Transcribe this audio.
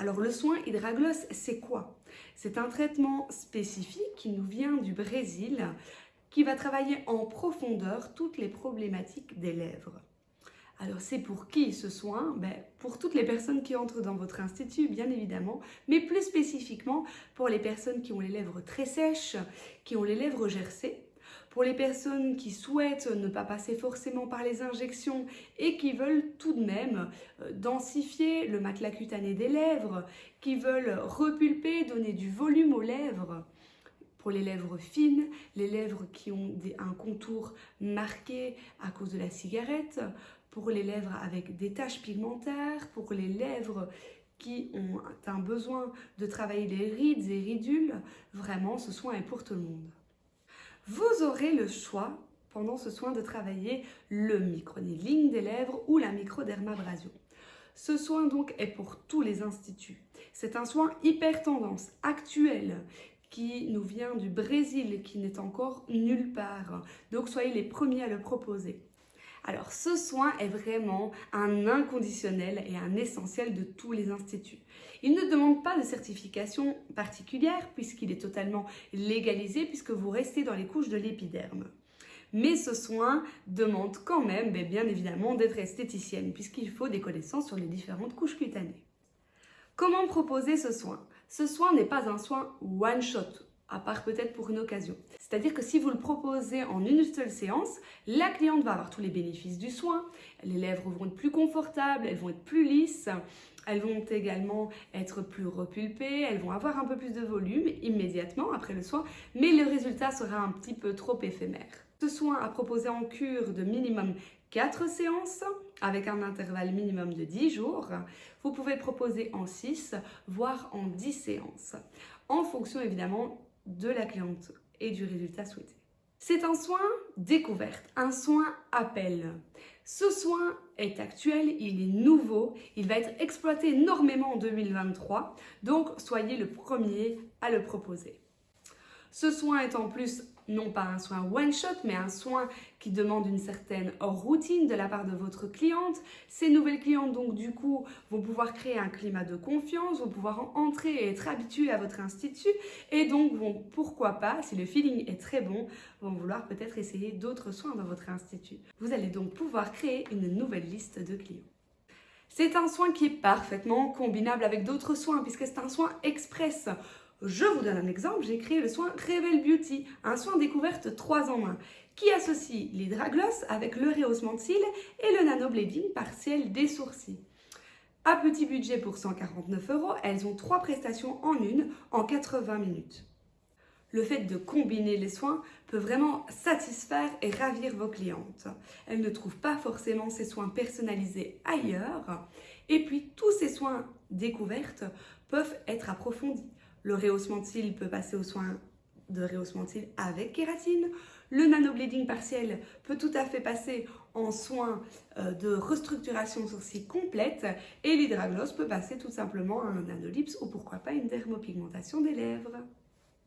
Alors le soin hydragloss, c'est quoi? C'est un traitement spécifique qui nous vient du Brésil qui va travailler en profondeur toutes les problématiques des lèvres. Alors c'est pour qui ce soin? Ben, Pour toutes les personnes qui entrent dans votre institut, bien évidemment, mais plus spécifiquement pour les personnes qui ont les lèvres très sèches, qui ont les lèvres gercées, pour les personnes qui souhaitent ne pas passer forcément par les injections et qui veulent tout de même euh, densifier le matelas cutané des lèvres, qui veulent repulper, donner du volume aux lèvres, pour les lèvres fines, les lèvres qui ont un contour marqué à cause de la cigarette, pour les lèvres avec des taches pigmentaires, pour les lèvres qui ont un besoin de travailler les rides et ridules, vraiment ce soin est pour tout le monde. Vous aurez le choix pendant ce soin de travailler le microneedling des lèvres ou la microdermabrasion. Ce soin donc est pour tous les instituts. C'est un soin hyper tendance, actuel, qui nous vient du Brésil, qui n'est encore nulle part. Donc soyez les premiers à le proposer. Alors ce soin est vraiment un inconditionnel et un essentiel de tous les instituts. Il ne demande pas de certification particulière puisqu'il est totalement légalisé puisque vous restez dans les couches de l'épiderme. Mais ce soin demande quand même, ben, bien évidemment, d'être esthéticienne puisqu'il faut des connaissances sur les différentes couches cutanées. Comment proposer ce soin? Ce soin n'est pas un soin one-shot à part peut-être pour une occasion. C'est-à-dire que si vous le proposez en une seule séance, la cliente va avoir tous les bénéfices du soin, les lèvres vont être plus confortables, elles vont être plus lisses, elles vont également être plus repulpées, elles vont avoir un peu plus de volume immédiatement après le soin, mais le résultat sera un petit peu trop éphémère. Ce soin à proposer en cure de minimum 4 séances avec un intervalle minimum de 10 jours. Vous pouvez proposer en 6, voire en 10 séances, en fonction évidemment de la cliente et du résultat souhaité. C'est un soin découverte, un soin appel. Ce soin est actuel, il est nouveau, il va être exploité énormément en 2023, donc soyez le premier à le proposer. Ce soin est en plus non pas un soin one-shot, mais un soin qui demande une certaine routine de la part de votre cliente. Ces nouvelles clientes, donc du coup, vont pouvoir créer un climat de confiance, vont pouvoir entrer et être habituées à votre institut et donc vont, pourquoi pas, si le feeling est très bon, vont vouloir peut-être essayer d'autres soins dans votre institut. Vous allez donc pouvoir créer une nouvelle liste de clients. C'est un soin qui est parfaitement combinable avec d'autres soins puisque c'est un soin express. Je vous donne un exemple, j'ai créé le soin Revel Beauty, un soin découverte 3 en 1, qui associe l'hydragloss avec le rehaussement de cils et le nanoblading partiel des sourcils. À petit budget pour 149 euros, elles ont trois prestations en une en 80 minutes. Le fait de combiner les soins peut vraiment satisfaire et ravir vos clientes. Elles ne trouvent pas forcément ces soins personnalisés ailleurs. Et puis, tous ces soins découvertes peuvent être approfondis. Le rehaussement de cils peut passer aux soins de rehaussement de cils avec kératine. Le nanoblading partiel peut tout à fait passer en soins euh, de restructuration sourcil complète et l'hydragloss peut passer tout simplement à un nanolips ou pourquoi pas une dermopigmentation des lèvres.